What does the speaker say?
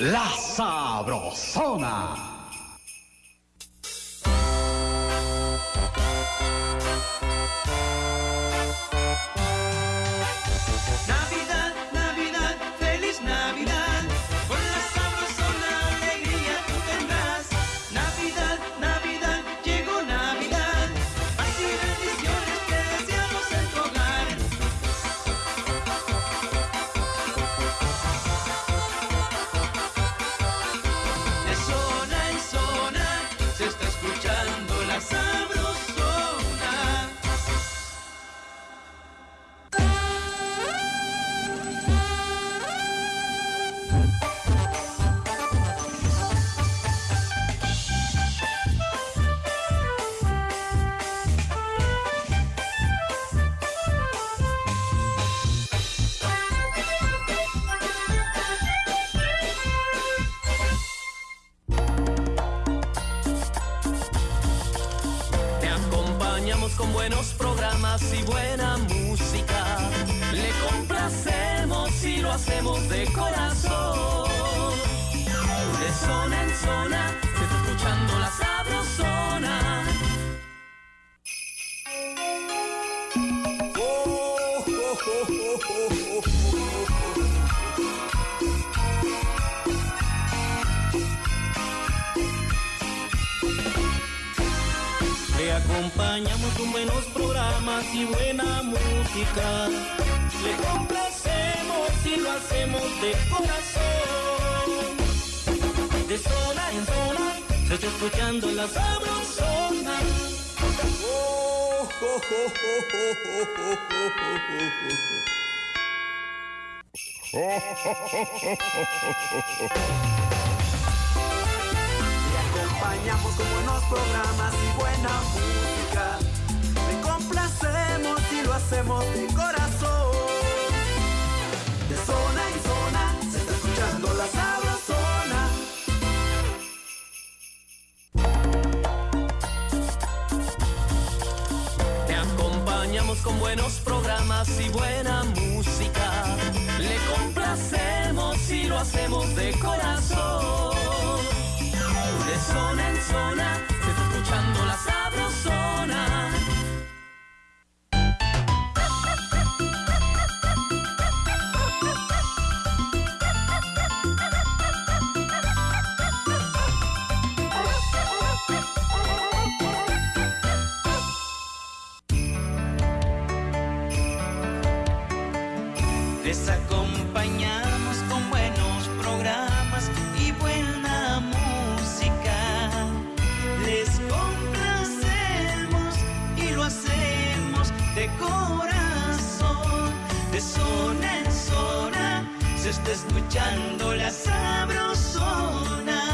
La Sabrosona. con buenos programas y buena música. Le complacemos y lo hacemos de corazón. De zona en zona, se está escuchando la sabrosona. Oh, oh, oh, acompañamos con buenos programas y buena música. Le complacemos y lo hacemos de corazón. De zona en zona se está escuchando la sabrosona. Oh, acompañamos con buenos programas y buena música hacemos de corazón. De zona en zona se está escuchando la sabrosona. Te acompañamos con buenos programas y buena música. Le complacemos y lo hacemos de corazón. Les acompañamos con buenos programas y buena música. Les complacemos y lo hacemos de corazón. De zona en zona se está escuchando la sabrosona.